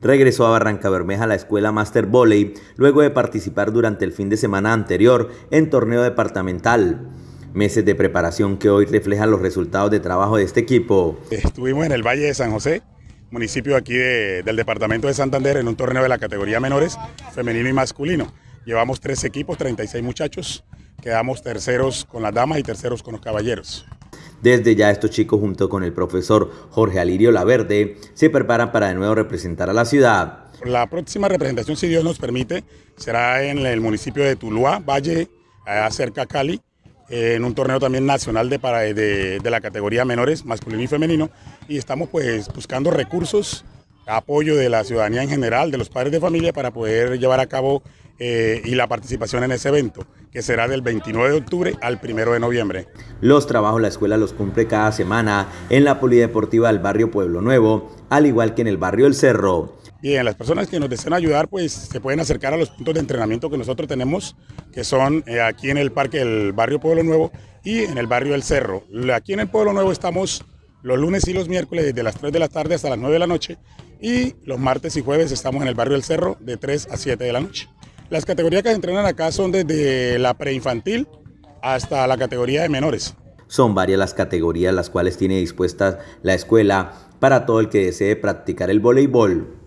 regresó a Barranca Bermeja a la escuela Master Volley luego de participar durante el fin de semana anterior en torneo departamental. Meses de preparación que hoy reflejan los resultados de trabajo de este equipo. Estuvimos en el Valle de San José, municipio aquí del departamento de Santander, en un torneo de la categoría menores, femenino y masculino. Llevamos tres equipos, 36 muchachos, quedamos terceros con las damas y terceros con los caballeros. Desde ya estos chicos junto con el profesor Jorge Alirio Laverde se preparan para de nuevo representar a la ciudad. La próxima representación, si Dios nos permite, será en el municipio de Tuluá, Valle, cerca Cali, en un torneo también nacional de, de, de, la categoría menores, masculino y femenino, y estamos pues buscando recursos, apoyo de la ciudadanía en general, de los padres de familia, para poder llevar a cabo eh, y la participación en ese evento, que será del 29 de octubre al 1 de noviembre. Los trabajos la escuela los cumple cada semana en la Polideportiva del barrio Pueblo Nuevo, al igual que en el barrio El Cerro. Bien, las personas que nos deseen ayudar, pues se pueden acercar a los puntos de entrenamiento que nosotros tenemos, que son eh, aquí en el parque del barrio Pueblo Nuevo y en el barrio El Cerro. Aquí en el Pueblo Nuevo estamos los lunes y los miércoles desde las 3 de la tarde hasta las 9 de la noche y los martes y jueves estamos en el barrio El Cerro de 3 a 7 de la noche. Las categorías que entrenan acá son desde la preinfantil hasta la categoría de menores. Son varias las categorías las cuales tiene dispuestas la escuela para todo el que desee practicar el voleibol.